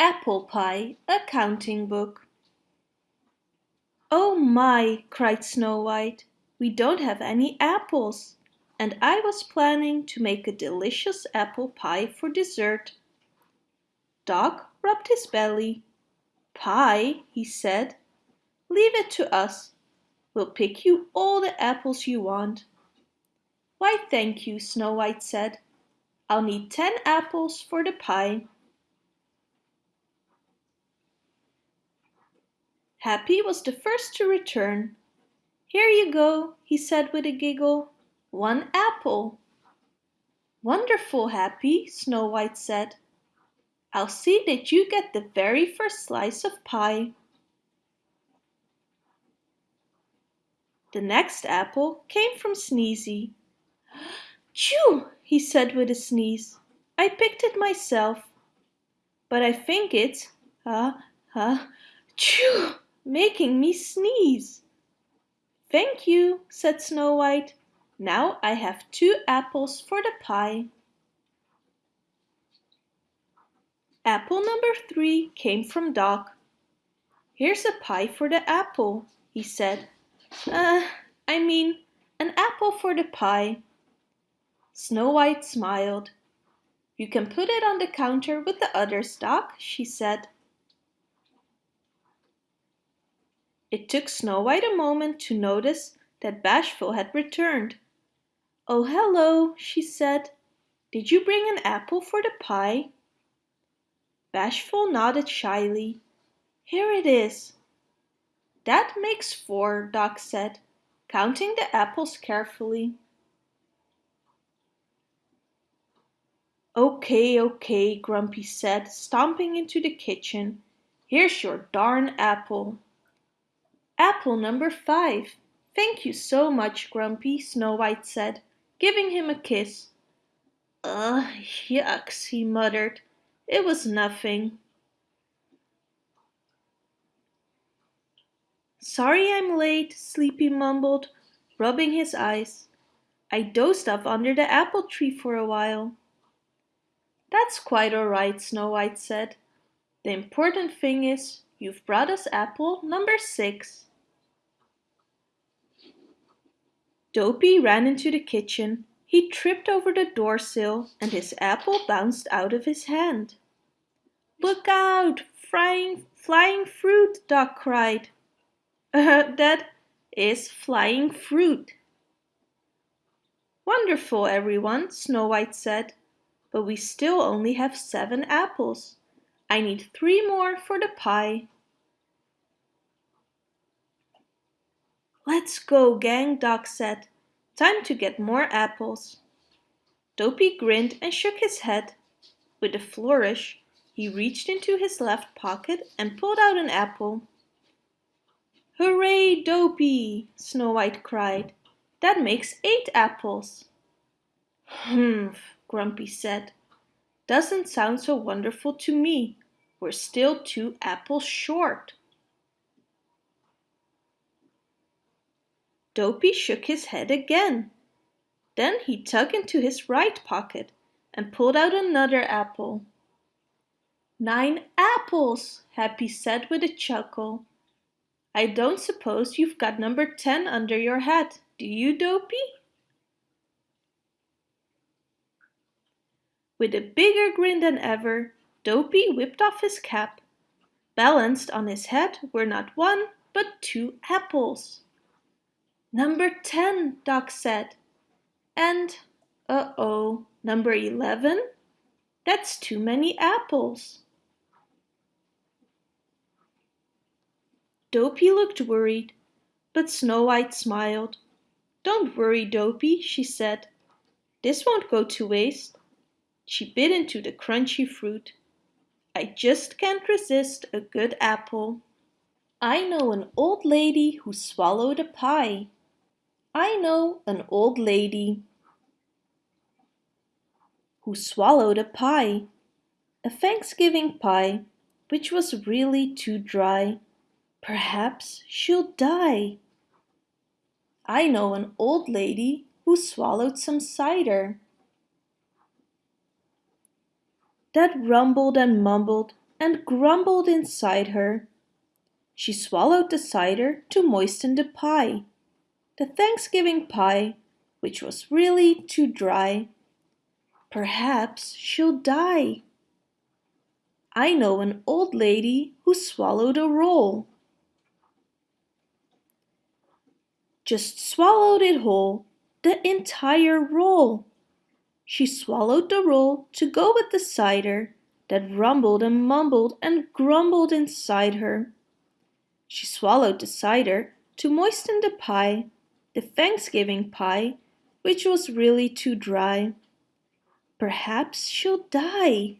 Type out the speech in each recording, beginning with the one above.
Apple Pie, accounting book. Oh my, cried Snow White, we don't have any apples, and I was planning to make a delicious apple pie for dessert. Doc rubbed his belly. Pie, he said, leave it to us. We'll pick you all the apples you want. Why thank you, Snow White said. I'll need ten apples for the pie. Happy was the first to return. Here you go, he said with a giggle. One apple. Wonderful, Happy, Snow White said. I'll see that you get the very first slice of pie. The next apple came from Sneezy. Chew, he said with a sneeze. I picked it myself. But I think it's, uh, uh, chew making me sneeze. Thank you, said Snow White. Now I have two apples for the pie. Apple number three came from Doc. Here's a pie for the apple, he said. Uh, I mean, an apple for the pie. Snow White smiled. You can put it on the counter with the others, Doc, she said. It took Snow White a moment to notice that Bashful had returned. Oh, hello, she said. Did you bring an apple for the pie? Bashful nodded shyly. Here it is. That makes four, Doc said, counting the apples carefully. Okay, okay, Grumpy said, stomping into the kitchen. Here's your darn apple. Apple number five. Thank you so much, Grumpy, Snow White said, giving him a kiss. Ugh, yucks, he muttered. It was nothing. Sorry I'm late, Sleepy mumbled, rubbing his eyes. I dozed off under the apple tree for a while. That's quite all right, Snow White said. The important thing is you've brought us apple number six. Dopey ran into the kitchen. He tripped over the door sill and his apple bounced out of his hand. Look out! Flying, flying fruit, Doc cried. Uh, that is flying fruit. Wonderful, everyone, Snow White said. But we still only have seven apples. I need three more for the pie. Let's go, gang, Doc said. Time to get more apples. Dopey grinned and shook his head. With a flourish, he reached into his left pocket and pulled out an apple. Hooray, Dopey! Snow White cried. That makes eight apples. Humph, Grumpy said. Doesn't sound so wonderful to me. We're still two apples short. Dopey shook his head again. Then he dug into his right pocket and pulled out another apple. Nine apples, Happy said with a chuckle. I don't suppose you've got number 10 under your hat, do you, Dopey? With a bigger grin than ever, Dopey whipped off his cap. Balanced on his head were not one, but two apples. Number 10, Doc said. And, uh-oh, number 11? That's too many apples. Dopey looked worried, but Snow White smiled. Don't worry, Dopey, she said. This won't go to waste. She bit into the crunchy fruit. I just can't resist a good apple. I know an old lady who swallowed a pie. I know an old lady who swallowed a pie, a Thanksgiving pie, which was really too dry. Perhaps she'll die. I know an old lady who swallowed some cider. That rumbled and mumbled and grumbled inside her. She swallowed the cider to moisten the pie, the Thanksgiving pie, which was really too dry. Perhaps she'll die. I know an old lady who swallowed a roll. Just swallowed it whole, the entire roll. She swallowed the roll to go with the cider that rumbled and mumbled and grumbled inside her. She swallowed the cider to moisten the pie, the Thanksgiving pie, which was really too dry. Perhaps she'll die.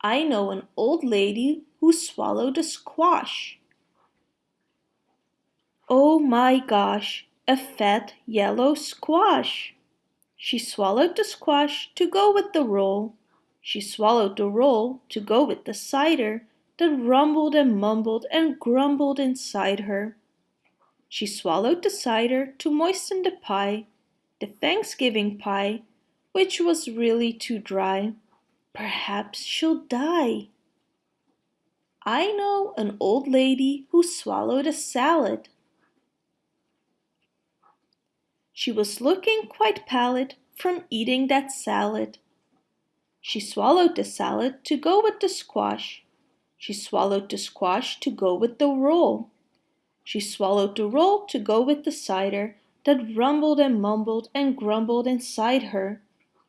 I know an old lady who swallowed a squash. Oh my gosh, a fat yellow squash. She swallowed the squash to go with the roll. She swallowed the roll to go with the cider that rumbled and mumbled and grumbled inside her. She swallowed the cider to moisten the pie, the Thanksgiving pie, which was really too dry. Perhaps she'll die. I know an old lady who swallowed a salad. She was looking quite pallid from eating that salad. She swallowed the salad to go with the squash. She swallowed the squash to go with the roll. She swallowed the roll to go with the cider that rumbled and mumbled and grumbled inside her.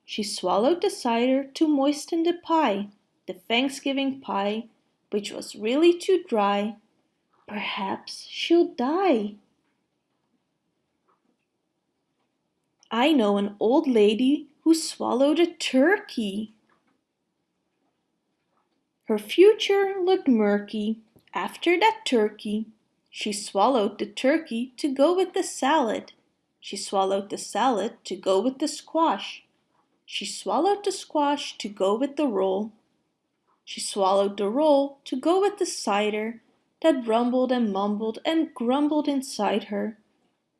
She swallowed the cider to moisten the pie, the Thanksgiving pie, which was really too dry. Perhaps she'll die. I know an old lady who swallowed a turkey. Her future looked murky after that turkey. She swallowed the turkey to go with the salad. She swallowed the salad to go with the squash. She swallowed the squash to go with the roll. She swallowed the roll to go with the cider that rumbled and mumbled and grumbled inside her.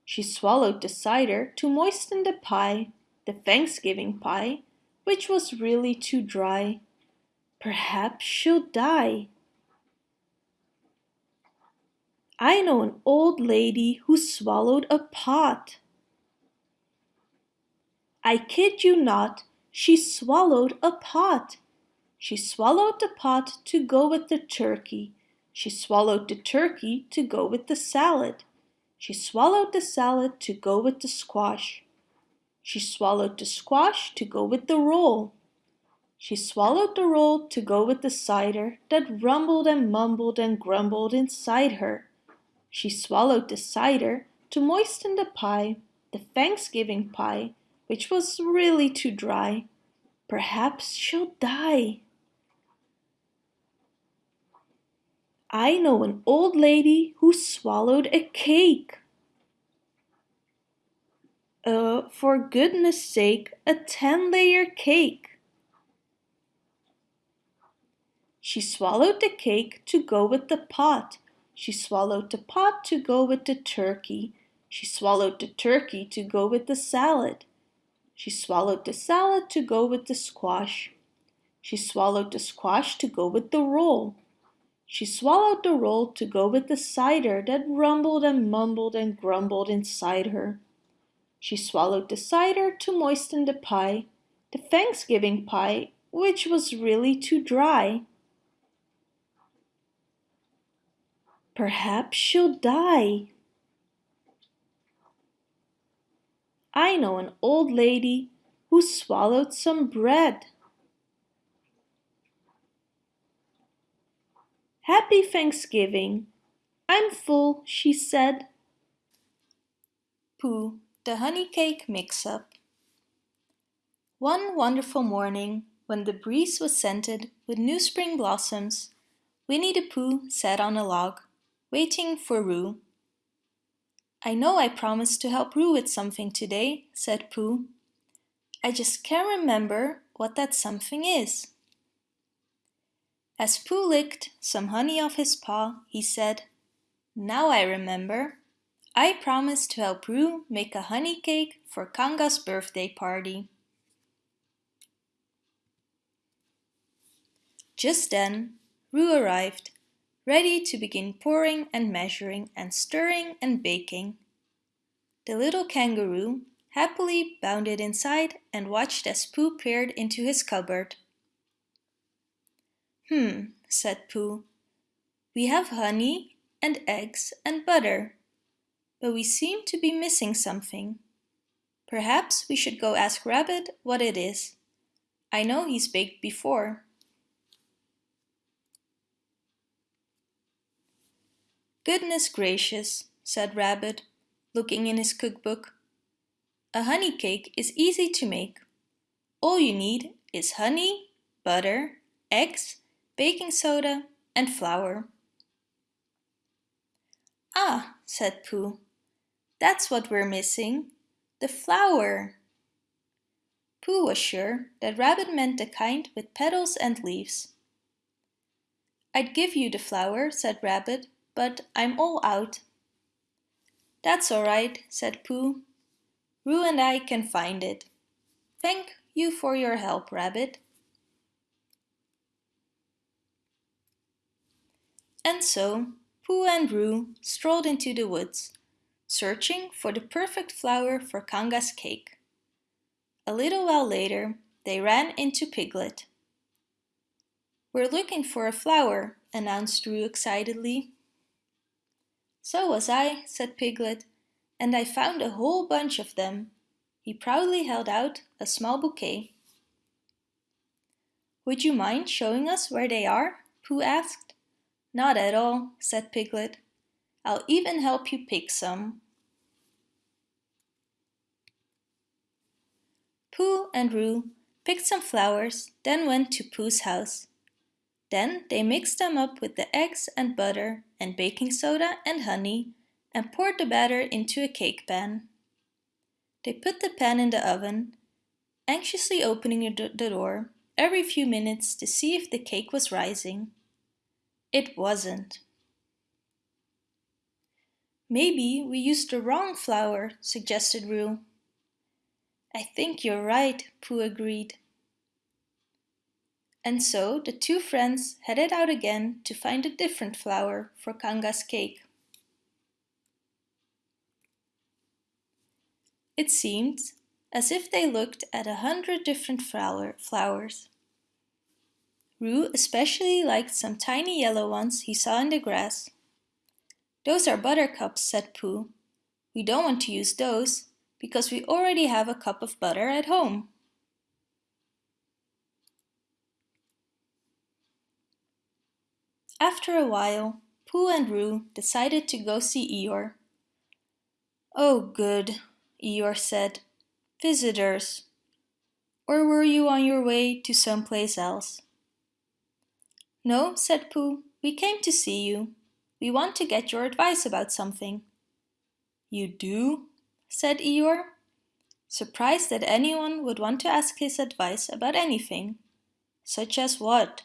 She swallowed the cider to moisten the pie, the Thanksgiving pie, which was really too dry. Perhaps she'll die. I know an old lady who swallowed a pot. I kid you not, she swallowed a pot. She swallowed the pot to go with the turkey. She swallowed the turkey to go with the salad. She swallowed the salad to go with the squash. She swallowed the squash to go with the roll. She swallowed the roll to go with the cider that rumbled and mumbled and grumbled inside her. She swallowed the cider to moisten the pie, the Thanksgiving pie, which was really too dry. Perhaps she'll die. I know an old lady who swallowed a cake. Uh, for goodness sake, a 10 layer cake. She swallowed the cake to go with the pot. She swallowed the pot to go with the turkey. She swallowed the turkey to go with the salad. She swallowed the salad to go with the squash. She swallowed the squash to go with the roll. She swallowed the roll to go with the cider that rumbled and mumbled and grumbled inside her. She swallowed the cider to moisten the pie, the Thanksgiving pie, which was really too dry. Perhaps she'll die. I know an old lady who swallowed some bread. Happy Thanksgiving. I'm full, she said. Pooh, the honey cake mix-up. One wonderful morning, when the breeze was scented with new spring blossoms, Winnie the Pooh sat on a log, waiting for Roo. I know I promised to help Roo with something today, said Pooh. I just can't remember what that something is. As Pooh licked some honey off his paw, he said, Now I remember. I promised to help Roo make a honey cake for Kanga's birthday party. Just then, Roo arrived, ready to begin pouring and measuring and stirring and baking. The little kangaroo happily bounded inside and watched as Pooh peered into his cupboard. Hmm, said Pooh. We have honey and eggs and butter, but we seem to be missing something. Perhaps we should go ask Rabbit what it is. I know he's baked before. Goodness gracious, said Rabbit, looking in his cookbook. A honey cake is easy to make. All you need is honey, butter, eggs, baking soda and flour. Ah, said Pooh, that's what we're missing, the flower. Pooh was sure that Rabbit meant the kind with petals and leaves. I'd give you the flower, said Rabbit, but I'm all out. That's all right, said Pooh. Roo and I can find it. Thank you for your help, Rabbit. And so Pooh and Roo strolled into the woods, searching for the perfect flower for Kanga's cake. A little while later, they ran into Piglet. We're looking for a flower, announced Roo excitedly. So was I, said Piglet, and I found a whole bunch of them. He proudly held out a small bouquet. Would you mind showing us where they are? Pooh asked. Not at all, said Piglet. I'll even help you pick some. Pooh and Roo picked some flowers, then went to Pooh's house. Then they mixed them up with the eggs and butter and baking soda and honey and poured the batter into a cake pan. They put the pan in the oven, anxiously opening the door every few minutes to see if the cake was rising. It wasn't. Maybe we used the wrong flour, suggested Roo. I think you're right, Pooh agreed. And so the two friends headed out again to find a different flower for Kanga's cake. It seemed as if they looked at a hundred different flower flowers. Roo especially liked some tiny yellow ones he saw in the grass. Those are buttercups, said Pooh. We don't want to use those because we already have a cup of butter at home. After a while, Pooh and Roo decided to go see Eeyore. Oh good, Eeyore said. Visitors. Or were you on your way to some place else? No, said Pooh. We came to see you. We want to get your advice about something. You do? said Eeyore, surprised that anyone would want to ask his advice about anything. Such as what?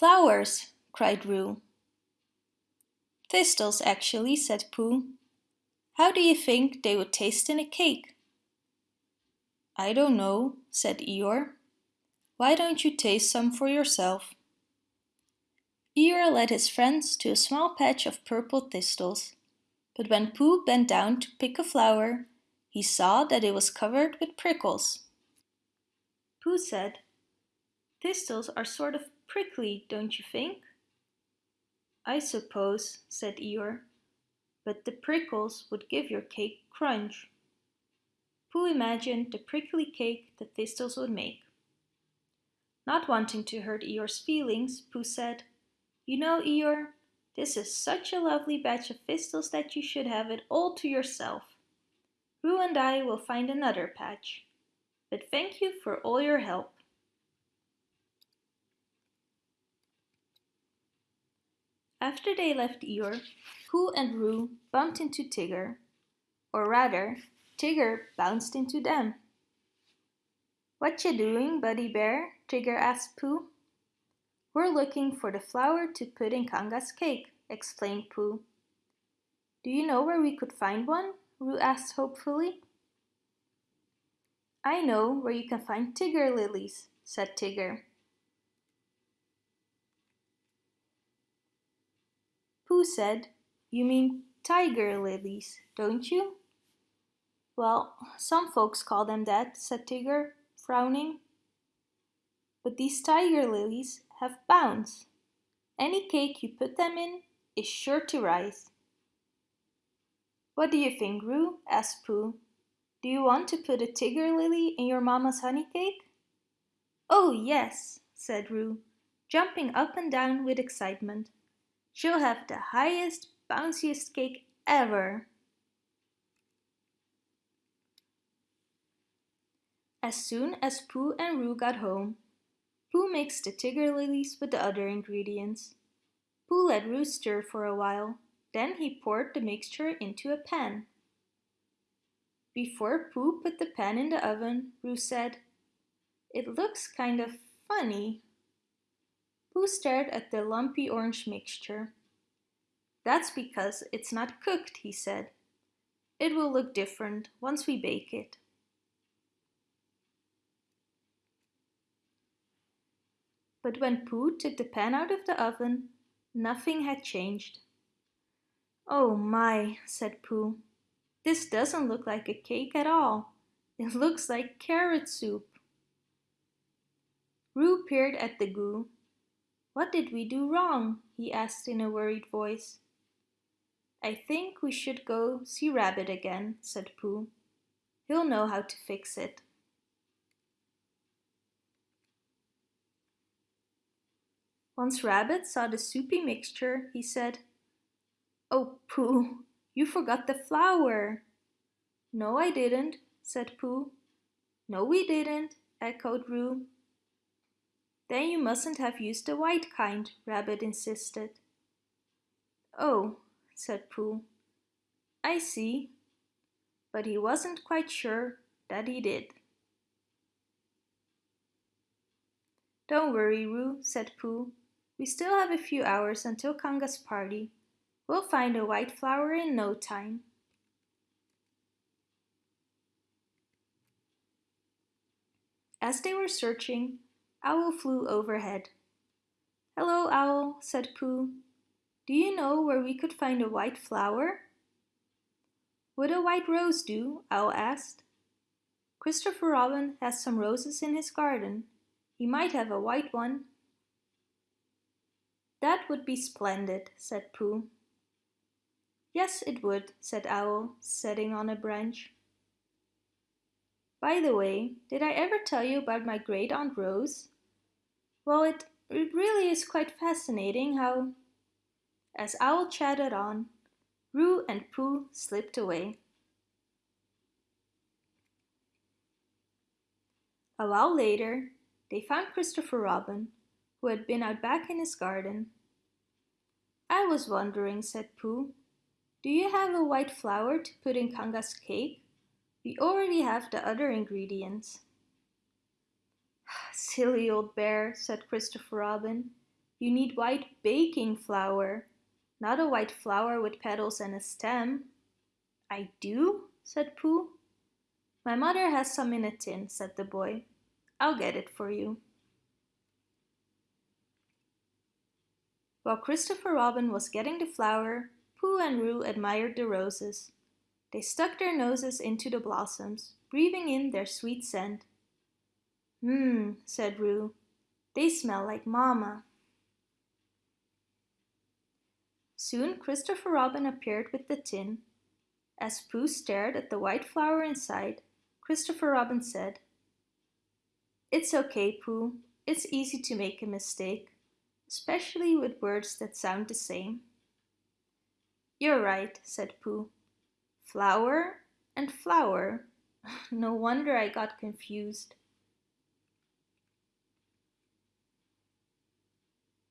Flowers, cried Roo. Thistles, actually, said Pooh. How do you think they would taste in a cake? I don't know, said Eeyore. Why don't you taste some for yourself? Eeyore led his friends to a small patch of purple thistles, but when Pooh bent down to pick a flower, he saw that it was covered with prickles. Pooh said, Thistles are sort of prickly, don't you think? I suppose, said Eeyore, but the prickles would give your cake crunch. Pooh imagined the prickly cake the thistles would make. Not wanting to hurt Eeyore's feelings, Pooh said, You know, Eeyore, this is such a lovely batch of thistles that you should have it all to yourself. Roo and I will find another patch. But thank you for all your help. After they left Eeyore, Pooh and Roo bumped into Tigger. Or rather, Tigger bounced into them. What you doing, Buddy Bear? Tigger asked Pooh. We're looking for the flour to put in Kanga's cake, explained Pooh. Do you know where we could find one? Roo asked hopefully. I know where you can find Tigger lilies, said Tigger. Pooh said, You mean tiger lilies, don't you? Well, some folks call them that, said Tigger, frowning. But these Tigger lilies have bounce. Any cake you put them in is sure to rise. What do you think, Roo? asked Pooh. Do you want to put a tiger lily in your mamma's honey cake? Oh, yes, said Roo, jumping up and down with excitement. She'll have the highest, bounciest cake ever. As soon as Pooh and Roo got home, Pooh mixed the tiger lilies with the other ingredients. Pooh let Roo stir for a while, then he poured the mixture into a pan. Before Pooh put the pan in the oven, Roo said, It looks kind of funny. Pooh stared at the lumpy orange mixture. That's because it's not cooked, he said. It will look different once we bake it. But when Pooh took the pan out of the oven, nothing had changed. Oh my, said Pooh. This doesn't look like a cake at all. It looks like carrot soup. Roo peered at the goo. What did we do wrong? he asked in a worried voice. I think we should go see Rabbit again, said Pooh. He'll know how to fix it. Once Rabbit saw the soupy mixture, he said, Oh, Pooh, you forgot the flour. No, I didn't, said Pooh. No, we didn't, echoed Roo. Then you mustn't have used the white kind, Rabbit insisted. Oh, said Pooh. I see. But he wasn't quite sure that he did. Don't worry, Roo, said Pooh. We still have a few hours until Kanga's party. We'll find a white flower in no time. As they were searching, Owl flew overhead. Hello, Owl, said Pooh. Do you know where we could find a white flower? Would a white rose do? Owl asked. Christopher Robin has some roses in his garden. He might have a white one. That would be splendid, said Pooh. Yes, it would, said Owl, sitting on a branch. By the way, did I ever tell you about my great aunt Rose? Well, it, really is quite fascinating how... As Owl chatted on, Roo and Pooh slipped away. A while later, they found Christopher Robin, who had been out back in his garden. I was wondering, said Pooh, do you have a white flower to put in Kanga's cake? We already have the other ingredients. Silly old bear, said Christopher Robin. You need white baking flour, not a white flower with petals and a stem. I do, said Pooh. My mother has some in a tin, said the boy. I'll get it for you. While Christopher Robin was getting the flour, Pooh and Roo admired the roses. They stuck their noses into the blossoms, breathing in their sweet scent. Mmm, said Roo. They smell like Mama. Soon Christopher Robin appeared with the tin. As Pooh stared at the white flour inside, Christopher Robin said, It's okay, Pooh. It's easy to make a mistake especially with words that sound the same. You're right, said Pooh. Flower and flower. no wonder I got confused.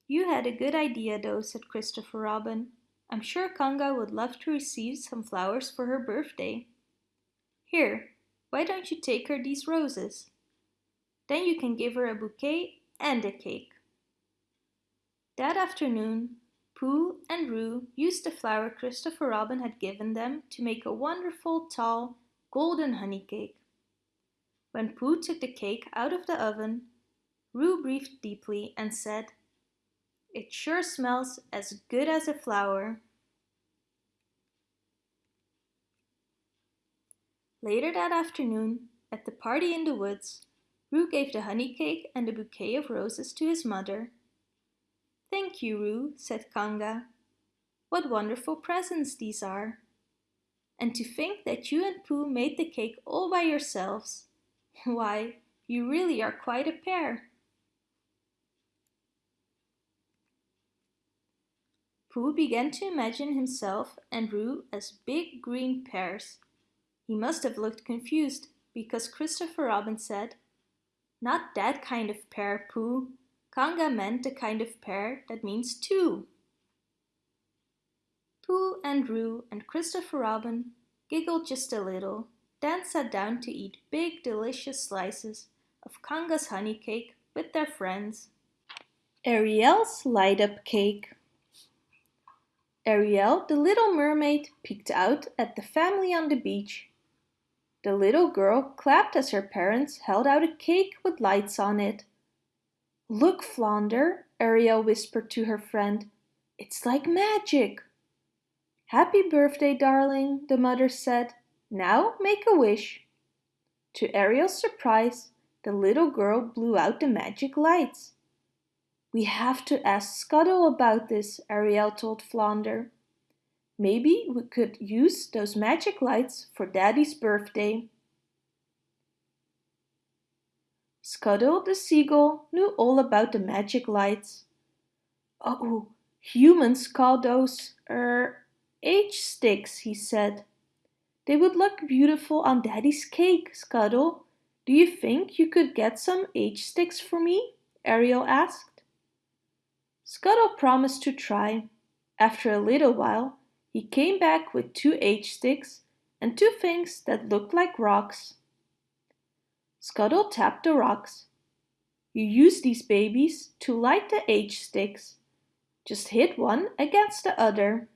You had a good idea though, said Christopher Robin. I'm sure Kanga would love to receive some flowers for her birthday. Here, why don't you take her these roses? Then you can give her a bouquet and a cake. That afternoon, Pooh and Roo used the flour Christopher Robin had given them to make a wonderful, tall, golden honey cake. When Pooh took the cake out of the oven, Roo breathed deeply and said, It sure smells as good as a flower. Later that afternoon, at the party in the woods, Roo gave the honey cake and the bouquet of roses to his mother. Thank you, Roo, said Kanga. What wonderful presents these are. And to think that you and Pooh made the cake all by yourselves. Why, you really are quite a pair. Pooh began to imagine himself and Roo as big green pears. He must have looked confused because Christopher Robin said, Not that kind of pear, Pooh. Kanga meant the kind of pear that means two. Pooh and Roo and Christopher Robin giggled just a little, then sat down to eat big delicious slices of Kanga's honey cake with their friends. Ariel's light up cake. Ariel, the little mermaid, peeked out at the family on the beach. The little girl clapped as her parents held out a cake with lights on it. Look, Flounder, Ariel whispered to her friend. It's like magic. Happy birthday, darling, the mother said. Now make a wish. To Ariel's surprise, the little girl blew out the magic lights. We have to ask Scuttle about this, Ariel told Flounder. Maybe we could use those magic lights for Daddy's birthday. Scuttle the seagull knew all about the magic lights. Oh, humans call those, er, H-sticks, he said. They would look beautiful on Daddy's cake, Scuttle. Do you think you could get some H-sticks for me? Ariel asked. Scuttle promised to try. After a little while, he came back with two H-sticks and two things that looked like rocks. Scuttle tapped the rocks. You use these babies to light the H-sticks. Just hit one against the other.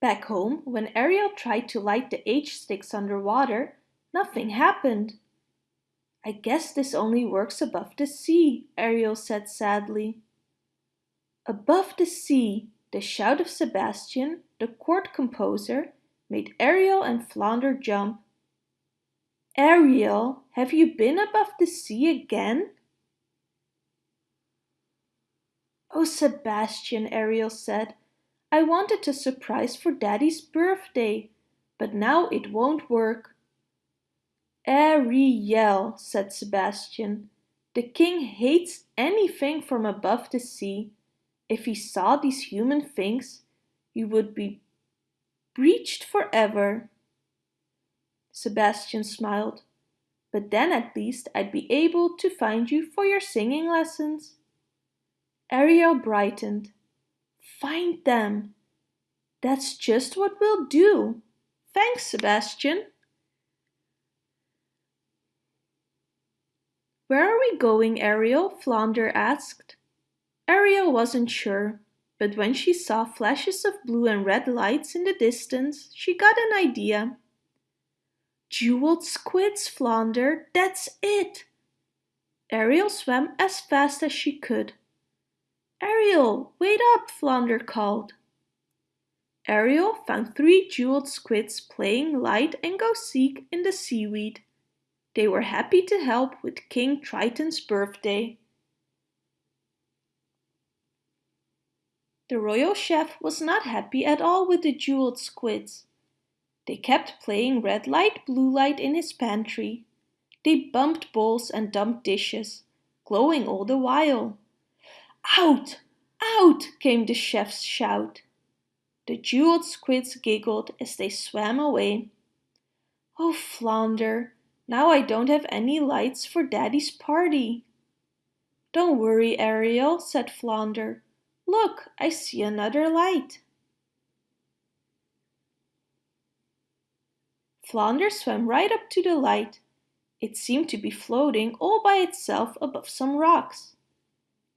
Back home, when Ariel tried to light the H-sticks underwater, nothing happened. I guess this only works above the sea, Ariel said sadly. Above the sea, the shout of Sebastian, the court composer, made Ariel and Flounder jump. Ariel, have you been above the sea again? Oh, Sebastian, Ariel said, I wanted a surprise for Daddy's birthday, but now it won't work. Ariel, said Sebastian. The king hates anything from above the sea. If he saw these human things, he would be breached forever. Sebastian smiled. But then at least I'd be able to find you for your singing lessons. Ariel brightened. Find them. That's just what we'll do. Thanks, Sebastian. Where are we going, Ariel? Flounder asked. Ariel wasn't sure, but when she saw flashes of blue and red lights in the distance, she got an idea. Jeweled squids, Flounder, that's it! Ariel swam as fast as she could. Ariel, wait up, Flounder called. Ariel found three jeweled squids playing hide and go seek in the seaweed. They were happy to help with King Triton's birthday. The royal chef was not happy at all with the jeweled squids. They kept playing red light, blue light in his pantry. They bumped bowls and dumped dishes, glowing all the while. Out! Out! came the chef's shout. The jeweled squids giggled as they swam away. Oh, Flounder, now I don't have any lights for Daddy's party. Don't worry, Ariel, said Flounder. Look, I see another light. Flounder swam right up to the light. It seemed to be floating all by itself above some rocks.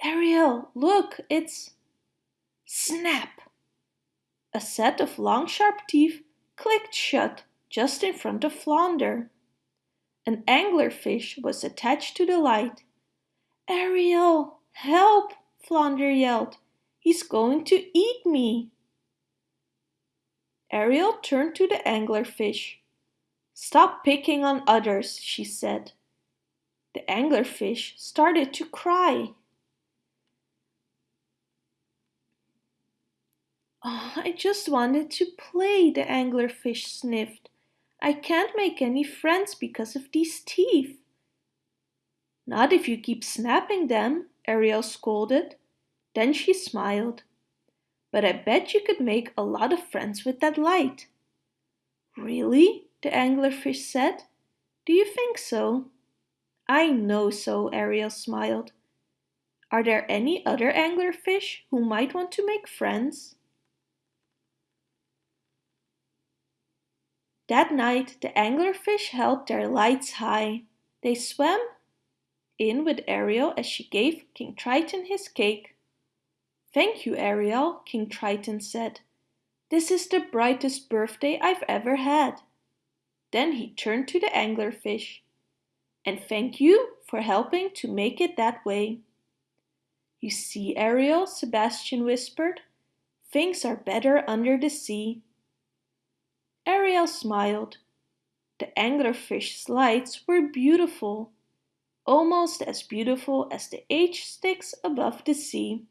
Ariel, look, it's... Snap! A set of long sharp teeth clicked shut just in front of Flounder. An anglerfish was attached to the light. Ariel, help! Flounder yelled. He's going to eat me. Ariel turned to the anglerfish. Stop picking on others, she said. The anglerfish started to cry. Oh, I just wanted to play, the anglerfish sniffed. I can't make any friends because of these teeth. Not if you keep snapping them, Ariel scolded. Then she smiled. But I bet you could make a lot of friends with that light. Really? the anglerfish said. Do you think so? I know so, Ariel smiled. Are there any other anglerfish who might want to make friends? That night the anglerfish held their lights high. They swam in with Ariel as she gave King Triton his cake. Thank you, Ariel, King Triton said. This is the brightest birthday I've ever had. Then he turned to the anglerfish. And thank you for helping to make it that way. You see, Ariel, Sebastian whispered, things are better under the sea. Ariel smiled. The anglerfish's lights were beautiful, almost as beautiful as the H sticks above the sea.